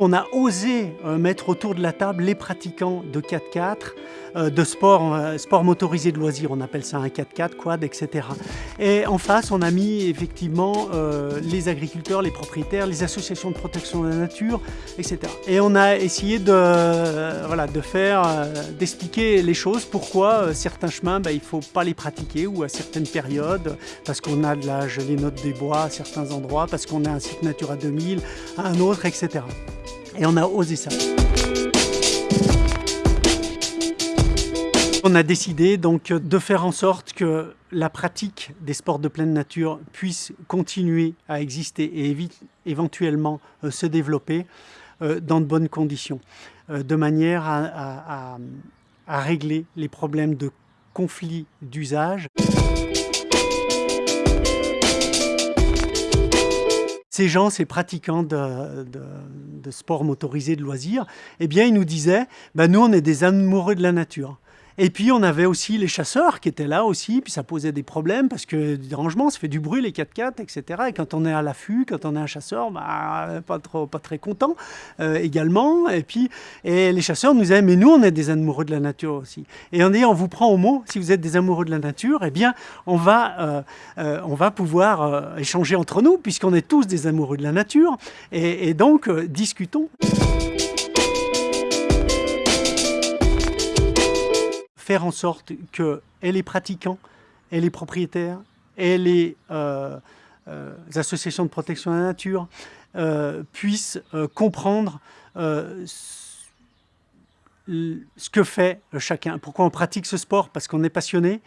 On a osé euh, mettre autour de la table les pratiquants de 4x4, euh, de sport, euh, sport motorisé de loisirs, on appelle ça un 4x4, quad, etc. Et en face, on a mis effectivement les agriculteurs, les propriétaires, les associations de protection de la nature, etc. Et on a essayé de, faire, d'expliquer les choses, pourquoi certains chemins, ben, il ne faut pas les pratiquer ou à certaines périodes, parce qu'on a de la gelée note des bois à certains endroits, parce qu'on a un site Natura 2000 à un autre, etc. Et on a osé ça. On a décidé donc de faire en sorte que la pratique des sports de pleine nature puisse continuer à exister et éventuellement euh, se développer euh, dans de bonnes conditions, euh, de manière à, à régler les problèmes de conflits d'usage. Ces gens, ces pratiquants de, de, sport motorisé, de loisirs, eh bien, ils nous disaient, ben, nous, on est des amoureux de la nature. Et puis on avait aussi les chasseurs qui étaient là aussi, puis ça posait des problèmes parce que du dérangement, ça fait du bruit les 4x4, etc. Et quand on est à l'affût, quand on est un chasseur, bah, pas, trop, pas très content euh, également. Et puis les chasseurs nous disaient, mais nous on est des amoureux de la nature aussi. Et on dit, vous prend au mot, si vous êtes des amoureux de la nature, eh bien on va, euh, euh, on va pouvoir échanger entre nous puisqu'on est tous des amoureux de la nature. Et donc discutons. Faire en sorte que les pratiquants, et les propriétaires, et les euh, euh, associations de protection de la nature euh, puissent comprendre ce que fait chacun. Pourquoi on pratique ce sport? Parce qu'on est passionné,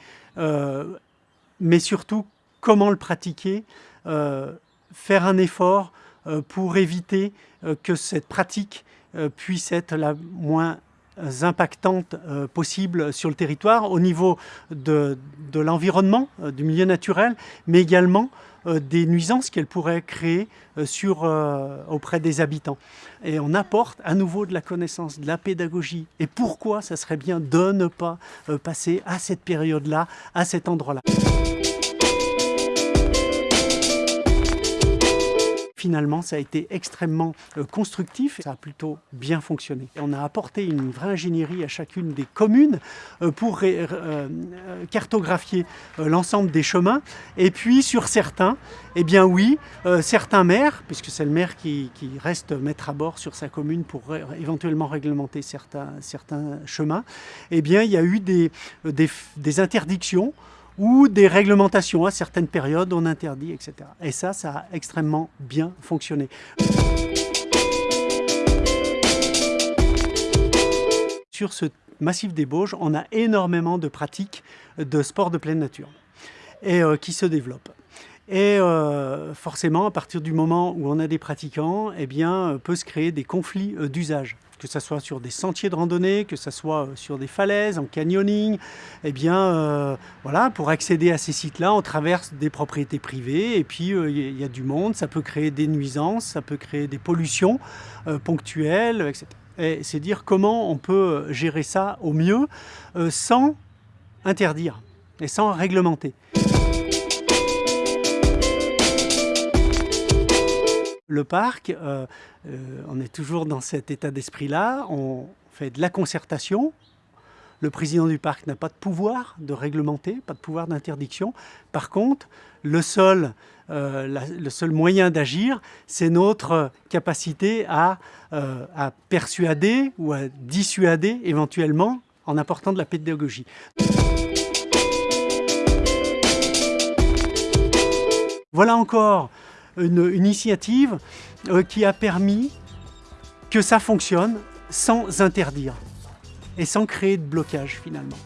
mais surtout comment le pratiquer, faire un effort pour éviter que cette pratique puisse être la moins impactantes euh, possibles sur le territoire au niveau de, l'environnement, euh, du milieu naturel, mais également euh, des nuisances qu'elle pourrait créer auprès des habitants. Et on apporte à nouveau de la connaissance, de la pédagogie. Et pourquoi ça serait bien de ne pas passer à cette période-là, à cet endroit-là? Finalement, ça a été extrêmement euh, constructif. Ça a plutôt bien fonctionné. on a apporté une vraie ingénierie à chacune des communes euh, pour euh, cartographier l'ensemble des chemins. Et puis, sur certains, eh bien oui, certains maires, puisque c'est le maire qui, reste maître à bord sur sa commune pour éventuellement réglementer certains, chemins, eh bien, il y a eu des interdictions ou des réglementations à certaines périodes, on interdit, etc. Et ça, ça a extrêmement bien fonctionné. Sur ce massif des Bauges, on a énormément de pratiques de sport de pleine nature euh, qui se développent. Et euh, forcément, à partir du moment où on a des pratiquants, eh bien, euh, peut se créer des conflits d'usage que ce soit sur des sentiers de randonnée, que ce soit euh, sur des falaises, en canyoning, eh bien, euh, voilà, pour accéder à ces sites-là, on traverse des propriétés privées et puis euh, il y a du monde, ça peut créer des nuisances, ça peut créer des pollutions ponctuelles, etc. Et c'est dire comment on peut gérer ça au mieux sans interdire et sans réglementer. Le parc, euh, euh, on est toujours dans cet état d'esprit-là, on fait de la concertation. Le président du parc n'a pas de pouvoir de réglementer, pas de pouvoir d'interdiction. Par contre, le seul, euh, moyen d'agir, c'est notre capacité à, à persuader ou à dissuader éventuellement en apportant de la pédagogie. Voilà encore une, initiative euh, qui a permis que ça fonctionne sans interdire et sans créer de blocage finalement.